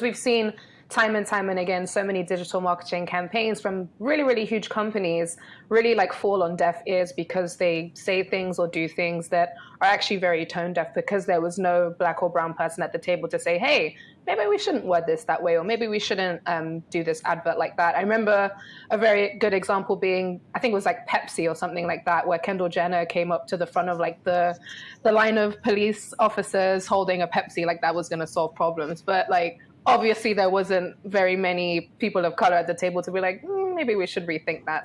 We've seen time and time and again so many digital marketing campaigns from really really huge companies really like fall on deaf ears because they say things or do things that are actually very tone deaf because there was no black or brown person at the table to say hey maybe we shouldn't word this that way or maybe we shouldn't um, do this advert like that. I remember a very good example being i think it was like pepsi or something like that where kendall jenner came up to the front of like the the line of police officers holding a pepsi like that was going to solve problems. But like obviously there wasn't very many people of color at the table to be like, mm, maybe we should rethink that.